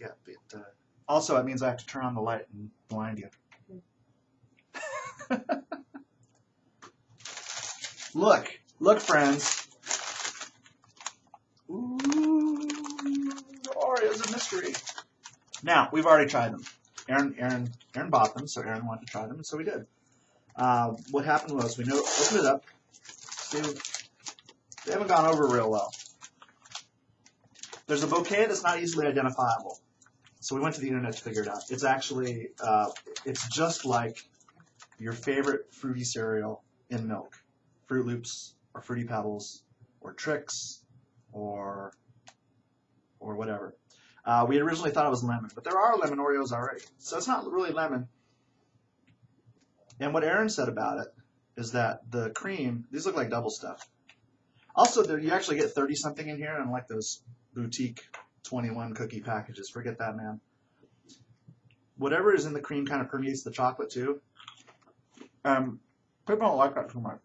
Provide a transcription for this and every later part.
Yeah, but uh, also it means I have to turn on the light and blind you. look, look, friends. Ooh, Oreo's a mystery. Now we've already tried them. Aaron, Aaron, Aaron bought them, so Aaron wanted to try them, and so we did. Uh, what happened was we know, opened it up. They haven't gone over real well. There's a bouquet that's not easily identifiable. So we went to the internet to figure it out. It's actually, uh, it's just like your favorite fruity cereal in milk. Froot Loops or Fruity Pebbles or Trix or or whatever. Uh, we originally thought it was lemon, but there are lemon Oreos already. So it's not really lemon. And what Aaron said about it is that the cream, these look like double stuff. Also, you actually get 30 something in here, unlike those boutique 21 cookie packages. Forget that, man. Whatever is in the cream kind of permeates the chocolate too. Um, people don't like that too much.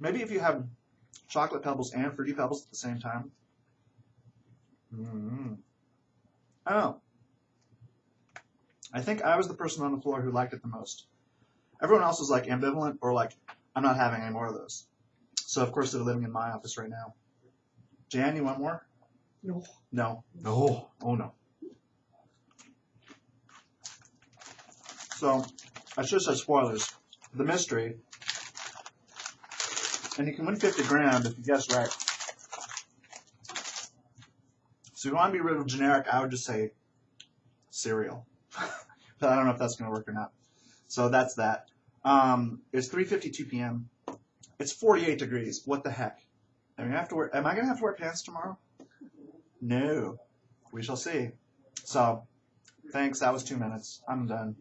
Maybe if you have chocolate pebbles and fruity pebbles at the same time. mm Oh. I think I was the person on the floor who liked it the most. Everyone else was like ambivalent or like, I'm not having any more of those. So of course they're living in my office right now. Jan, you want more? No. No. No. Oh no. So I should have said spoilers. The mystery. And you can win 50 grand if you guess right. So if you want to be rid of generic, I would just say cereal. but I don't know if that's going to work or not. So that's that. Um, it's 3:52 p.m. It's 48 degrees. What the heck? I mean, I have to wear. Am I going to have to wear pants tomorrow? No. We shall see. So, thanks. That was two minutes. I'm done.